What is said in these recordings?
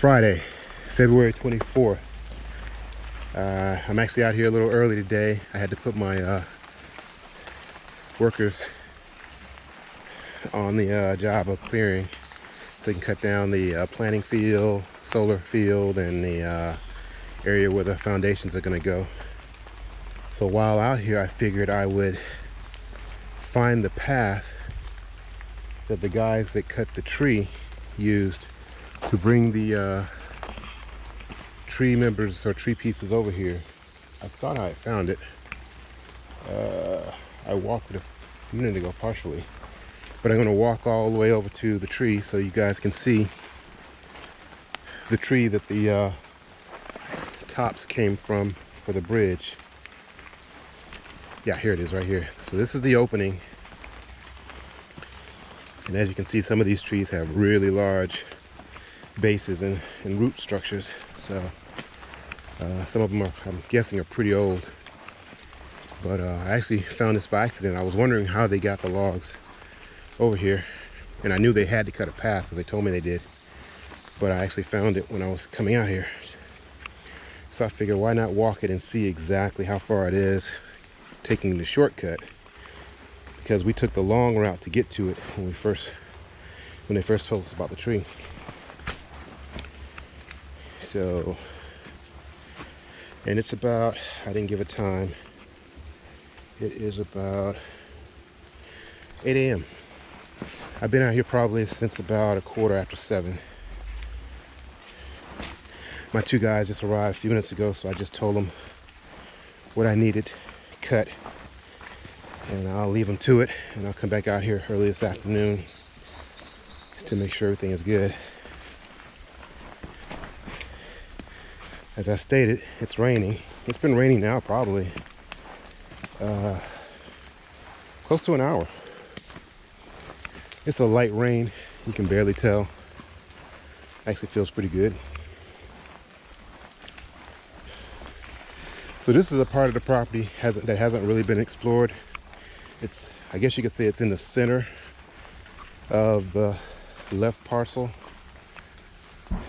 Friday, February 24th. Uh, I'm actually out here a little early today. I had to put my uh, workers on the uh, job of clearing so they can cut down the uh, planting field, solar field, and the uh, area where the foundations are going to go. So while out here, I figured I would find the path that the guys that cut the tree used to bring the uh, tree members or tree pieces over here. I thought I found it. Uh, I walked it a minute ago partially. But I'm going to walk all the way over to the tree so you guys can see the tree that the uh, tops came from for the bridge. Yeah, here it is right here. So this is the opening. And as you can see, some of these trees have really large bases and, and root structures. So uh, some of them are, I'm guessing, are pretty old. But uh, I actually found this by accident. I was wondering how they got the logs over here. And I knew they had to cut a path because they told me they did. But I actually found it when I was coming out here. So I figured why not walk it and see exactly how far it is taking the shortcut because we took the long route to get to it when we first when they first told us about the tree so and it's about I didn't give a time. It is about 8 a.m I've been out here probably since about a quarter after seven. My two guys just arrived a few minutes ago so I just told them what I needed cut and I'll leave them to it and I'll come back out here early this afternoon to make sure everything is good as I stated it's raining. It's been raining now probably uh, close to an hour. It's a light rain. You can barely tell. Actually feels pretty good. So this is a part of the property hasn't that hasn't really been explored. It's I guess you could say it's in the center of the left parcel.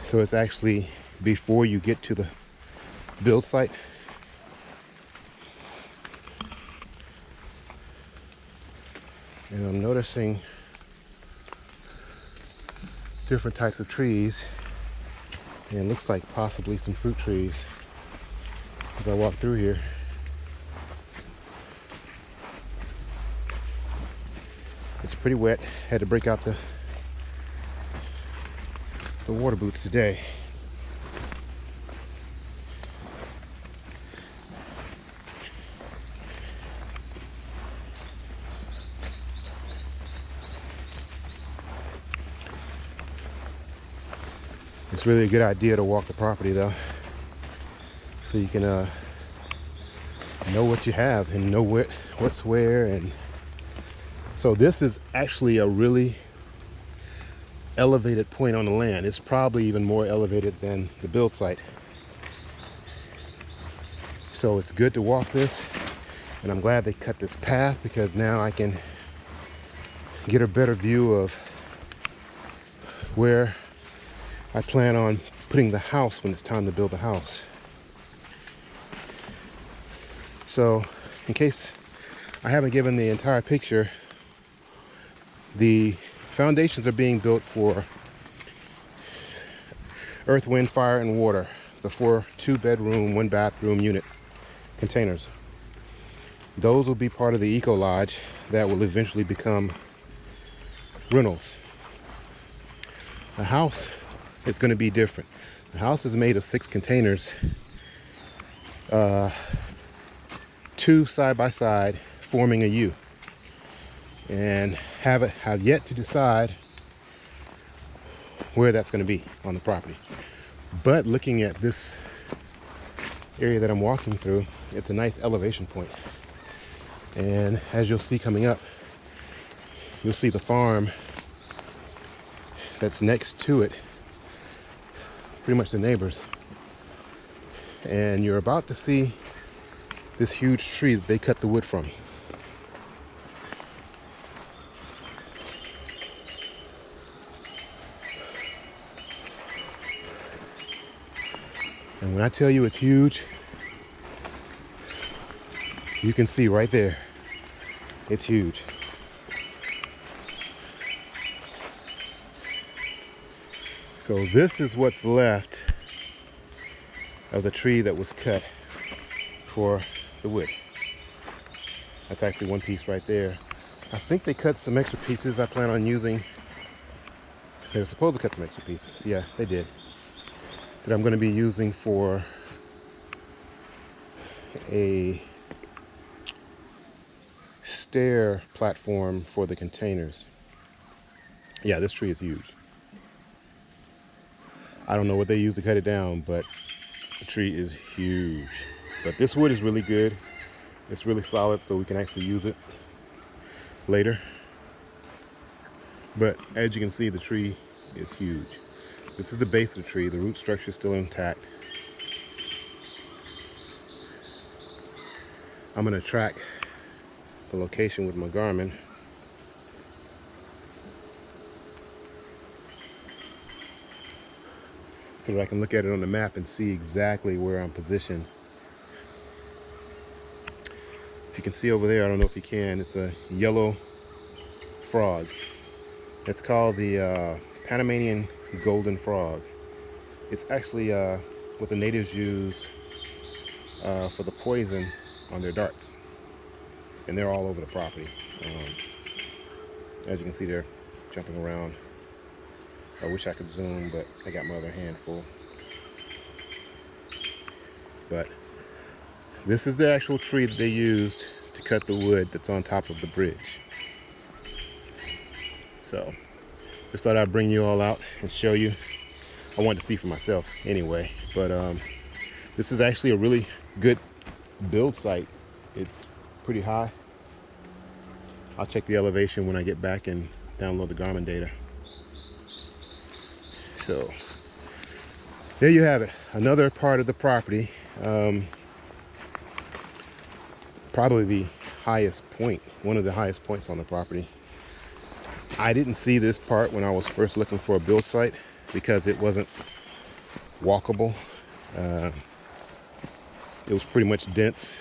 So it's actually before you get to the build site and I'm noticing different types of trees and looks like possibly some fruit trees as I walk through here It's pretty wet. Had to break out the the water boots today. It's really a good idea to walk the property though. So you can uh, know what you have and know what, what's where and so this is actually a really elevated point on the land. It's probably even more elevated than the build site. So it's good to walk this and I'm glad they cut this path because now I can get a better view of where I plan on putting the house when it's time to build the house. So in case I haven't given the entire picture, the foundations are being built for earth, wind, fire, and water. The four two bedroom, one bathroom unit containers. Those will be part of the Eco Lodge that will eventually become rentals. The house is going to be different. The house is made of six containers, uh, two side by side, forming a U. And have it have yet to decide where that's going to be on the property. But looking at this area that I'm walking through it's a nice elevation point. And as you'll see coming up you'll see the farm that's next to it pretty much the neighbors and you're about to see this huge tree that they cut the wood from And when I tell you it's huge, you can see right there. It's huge. So this is what's left of the tree that was cut for the wood. That's actually one piece right there. I think they cut some extra pieces I plan on using. They were supposed to cut some extra pieces. Yeah, they did. That I'm going to be using for a stair platform for the containers. Yeah, this tree is huge. I don't know what they use to cut it down, but the tree is huge. But this wood is really good. It's really solid, so we can actually use it later. But as you can see, the tree is huge. This is the base of the tree. The root structure is still intact. I'm to track the location with my Garmin. So that I can look at it on the map and see exactly where I'm positioned. If you can see over there, I don't know if you can, it's a yellow frog. It's called the uh, Panamanian golden frog. It's actually uh, what the natives use uh, for the poison on their darts and they're all over the property. Um, as you can see, they're jumping around. I wish I could zoom, but I got my other hand full. But this is the actual tree that they used to cut the wood that's on top of the bridge. So, just thought I'd bring you all out and show you. I wanted to see for myself anyway, but um, this is actually a really good build site. It's pretty high. I'll check the elevation when I get back and download the Garmin data. So there you have it. Another part of the property. Um, probably the highest point, one of the highest points on the property. I didn't see this part when I was first looking for a build site because it wasn't walkable. Uh, it was pretty much dense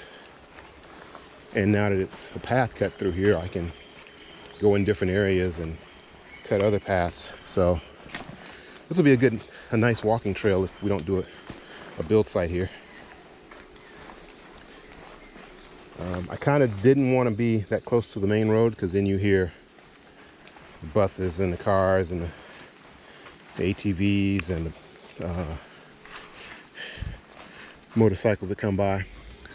and now that it's a path cut through here I can go in different areas and cut other paths so this will be a good a nice walking trail if we don't do it a build site here um, I kind of didn't want to be that close to the main road because then you hear the buses and the cars and the, the ATVs and the uh, motorcycles that come by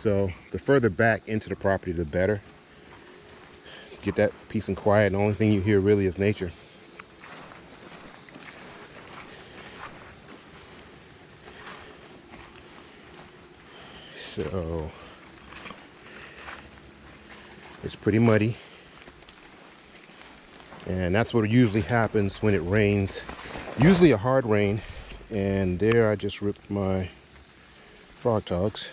so the further back into the property, the better. Get that peace and quiet. The only thing you hear really is nature. So it's pretty muddy. And that's what usually happens when it rains. Usually a hard rain. And there I just ripped my Frogg Toggs.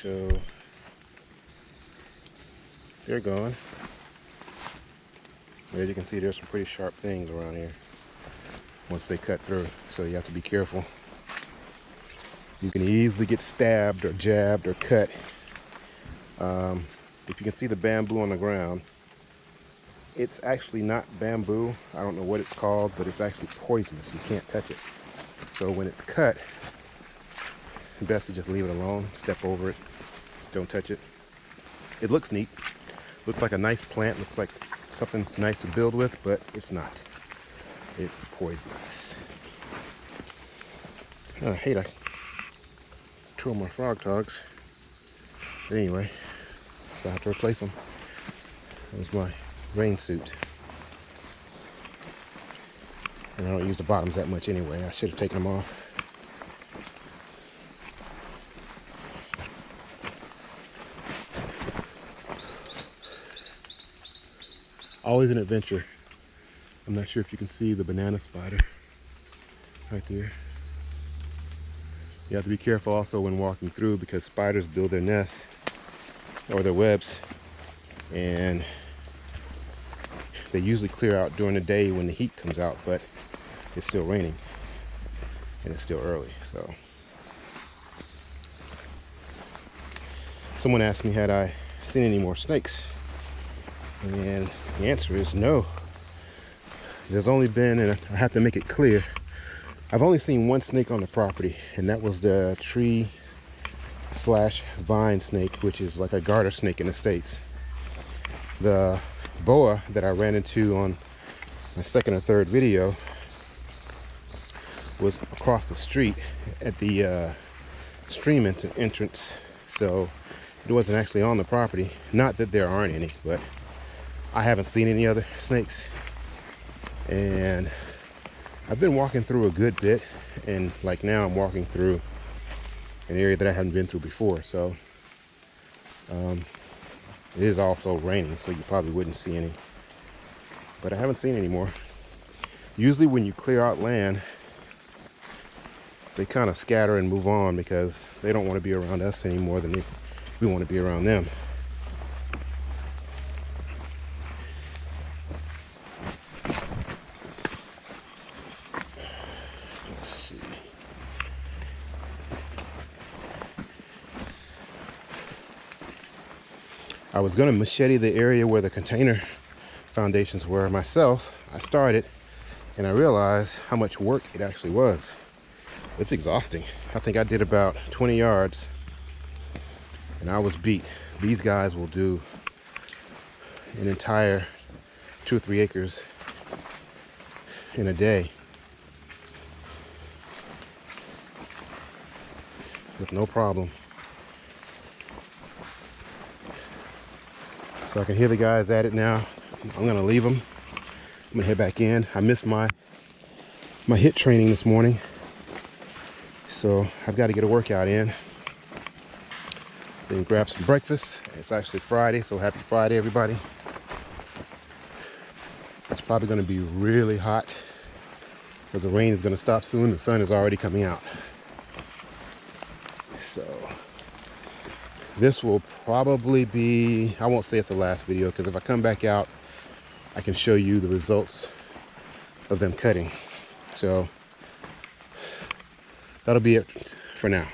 so they're gone. As you can see, there's some pretty sharp things around here once they cut through, so you have to be careful. You can easily get stabbed or jabbed or cut. Um, if you can see the bamboo on the ground, it's actually not bamboo. I don't know what it's called, but it's actually poisonous. You can't touch it. So when it's cut, best to just leave it alone, step over it, don't touch it. It looks neat. Looks like a nice plant. Looks like something nice to build with, but it's not. It's poisonous. I hate I two my Frogg Toggs. But anyway, so I have to replace them. That was my rain suit. And I don't use the bottoms that much anyway. I should have taken them off. always an adventure. I'm not sure if you can see the banana spider right there. You have to be careful also when walking through because spiders build their nests or their webs and they usually clear out during the day when the heat comes out but it's still raining and it's still early. So someone asked me had I seen any more snakes and the answer is no. There's only been, and I have to make it clear, I've only seen one snake on the property and that was the tree slash vine snake, which is like a garter snake in the States. The boa that I ran into on my second or third video was across the street at the uh, stream entrance. So it wasn't actually on the property. Not that there aren't any, but I haven't seen any other snakes. And I've been walking through a good bit and like now I'm walking through an area that I hadn't been through before. So um, it is also raining, so you probably wouldn't see any. But I haven't seen any more. Usually when you clear out land, they kind of scatter and move on because they don't want to be around us any more than we want to be around them. I was going to machete the area where the container foundations were myself. I started and I realized how much work it actually was. It's exhausting. I think I did about 20 yards and I was beat. These guys will do an entire two or three acres in a day with no problem. So I can hear the guys at it now. I'm gonna leave them. I'm gonna head back in. I missed my my HIIT training this morning. So I've got to get a workout in. Then grab some breakfast. It's actually Friday, so happy Friday, everybody. It's probably gonna be really hot because the rain is gonna stop soon. The sun is already coming out. So this will probably be i won't say it's the last video because if i come back out i can show you the results of them cutting. So that'll be it for now